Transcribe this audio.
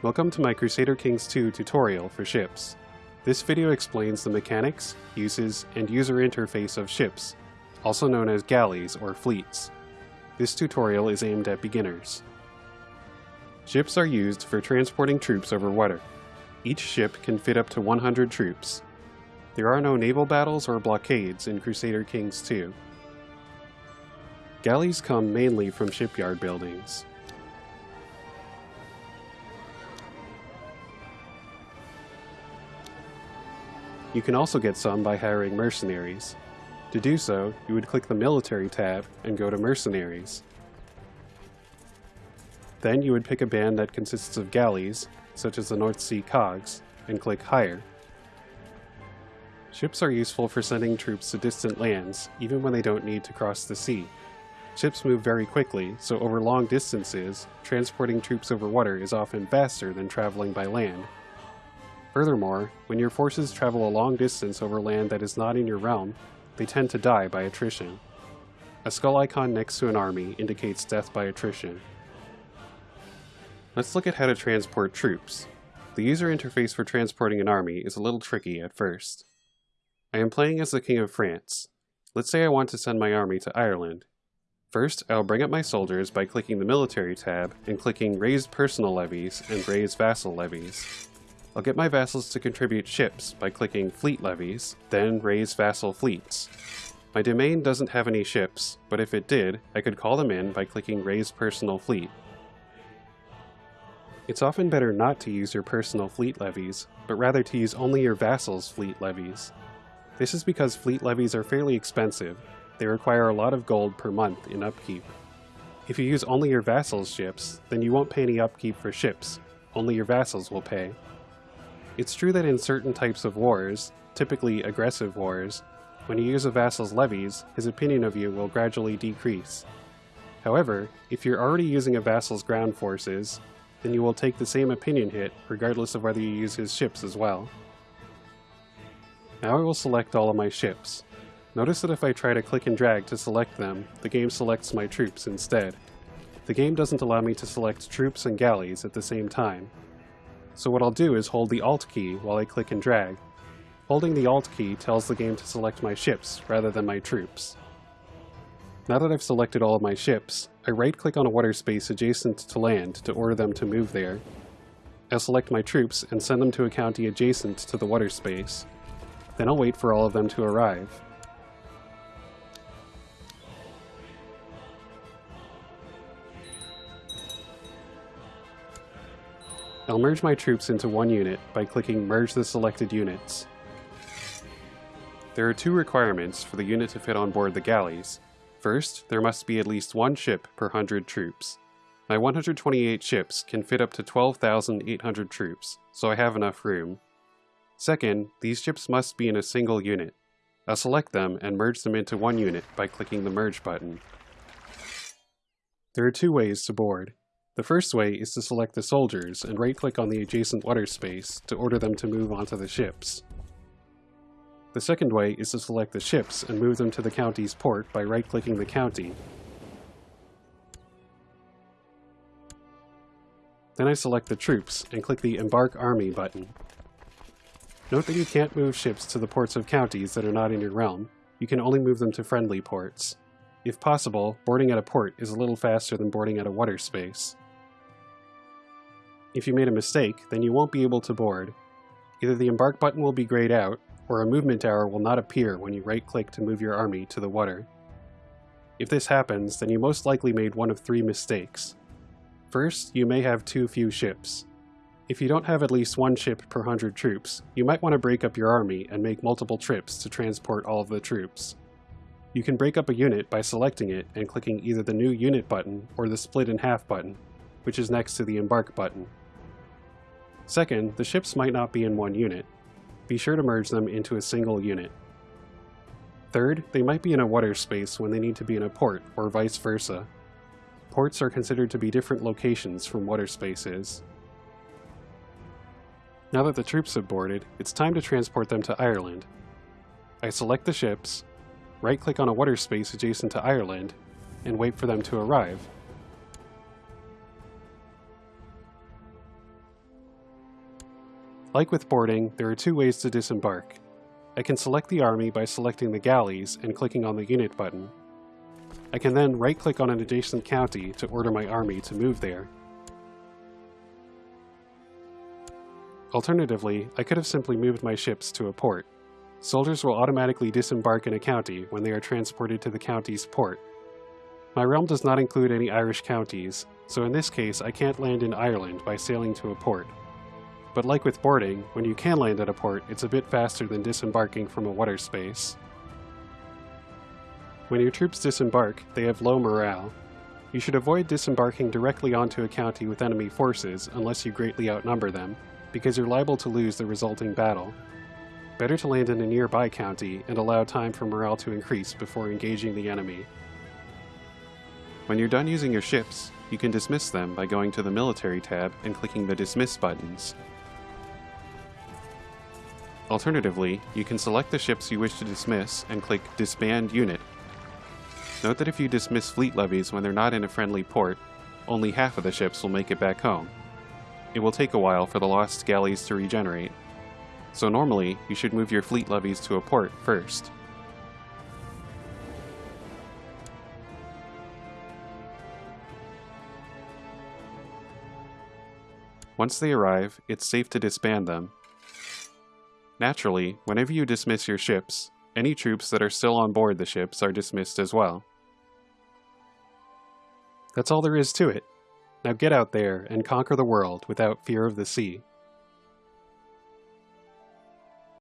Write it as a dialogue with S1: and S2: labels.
S1: Welcome to my Crusader Kings 2 tutorial for ships. This video explains the mechanics, uses, and user interface of ships, also known as galleys or fleets. This tutorial is aimed at beginners. Ships are used for transporting troops over water. Each ship can fit up to 100 troops. There are no naval battles or blockades in Crusader Kings 2. Galleys come mainly from shipyard buildings. You can also get some by hiring mercenaries. To do so, you would click the Military tab and go to Mercenaries. Then you would pick a band that consists of galleys, such as the North Sea Cogs, and click Hire. Ships are useful for sending troops to distant lands, even when they don't need to cross the sea. Ships move very quickly, so over long distances, transporting troops over water is often faster than traveling by land. Furthermore, when your forces travel a long distance over land that is not in your realm, they tend to die by attrition. A skull icon next to an army indicates death by attrition. Let's look at how to transport troops. The user interface for transporting an army is a little tricky at first. I am playing as the King of France. Let's say I want to send my army to Ireland. First, I'll bring up my soldiers by clicking the Military tab and clicking Raise Personal Levies and Raise Vassal Levies. I'll get my vassals to contribute ships by clicking Fleet Levies, then Raise Vassal Fleets. My domain doesn't have any ships, but if it did, I could call them in by clicking Raise Personal Fleet. It's often better not to use your personal fleet levies, but rather to use only your vassals' fleet levies. This is because fleet levies are fairly expensive, they require a lot of gold per month in upkeep. If you use only your vassals' ships, then you won't pay any upkeep for ships, only your vassals will pay. It's true that in certain types of wars, typically aggressive wars, when you use a vassal's levies, his opinion of you will gradually decrease. However, if you're already using a vassal's ground forces, then you will take the same opinion hit regardless of whether you use his ships as well. Now I will select all of my ships. Notice that if I try to click and drag to select them, the game selects my troops instead. The game doesn't allow me to select troops and galleys at the same time. So what I'll do is hold the Alt key while I click and drag. Holding the Alt key tells the game to select my ships rather than my troops. Now that I've selected all of my ships, I right-click on a water space adjacent to land to order them to move there. I'll select my troops and send them to a county adjacent to the water space. Then I'll wait for all of them to arrive. I'll merge my troops into one unit by clicking Merge the selected units. There are two requirements for the unit to fit on board the galleys. First, there must be at least one ship per 100 troops. My 128 ships can fit up to 12,800 troops, so I have enough room. Second, these ships must be in a single unit. I'll select them and merge them into one unit by clicking the Merge button. There are two ways to board. The first way is to select the soldiers and right-click on the adjacent water space to order them to move onto the ships. The second way is to select the ships and move them to the county's port by right-clicking the county. Then I select the troops and click the Embark Army button. Note that you can't move ships to the ports of counties that are not in your realm, you can only move them to friendly ports. If possible, boarding at a port is a little faster than boarding at a water space. If you made a mistake, then you won't be able to board. Either the embark button will be grayed out, or a movement arrow will not appear when you right-click to move your army to the water. If this happens, then you most likely made one of three mistakes. First, you may have too few ships. If you don't have at least one ship per hundred troops, you might want to break up your army and make multiple trips to transport all of the troops. You can break up a unit by selecting it and clicking either the New Unit button or the Split in Half button, which is next to the Embark button. Second, the ships might not be in one unit. Be sure to merge them into a single unit. Third, they might be in a water space when they need to be in a port, or vice versa. Ports are considered to be different locations from water spaces. Now that the troops have boarded, it's time to transport them to Ireland. I select the ships, right-click on a water space adjacent to Ireland, and wait for them to arrive. Like with boarding, there are two ways to disembark. I can select the army by selecting the galleys and clicking on the unit button. I can then right-click on an adjacent county to order my army to move there. Alternatively, I could have simply moved my ships to a port. Soldiers will automatically disembark in a county when they are transported to the county's port. My realm does not include any Irish counties, so in this case I can't land in Ireland by sailing to a port. But like with boarding, when you can land at a port, it's a bit faster than disembarking from a water space. When your troops disembark, they have low morale. You should avoid disembarking directly onto a county with enemy forces unless you greatly outnumber them, because you're liable to lose the resulting battle. Better to land in a nearby county and allow time for morale to increase before engaging the enemy. When you're done using your ships, you can dismiss them by going to the Military tab and clicking the Dismiss buttons. Alternatively, you can select the ships you wish to dismiss and click Disband Unit. Note that if you dismiss fleet levies when they're not in a friendly port, only half of the ships will make it back home. It will take a while for the lost galleys to regenerate, so normally you should move your fleet levies to a port first. Once they arrive, it's safe to disband them. Naturally, whenever you dismiss your ships, any troops that are still on board the ships are dismissed as well. That's all there is to it. Now get out there and conquer the world without fear of the sea.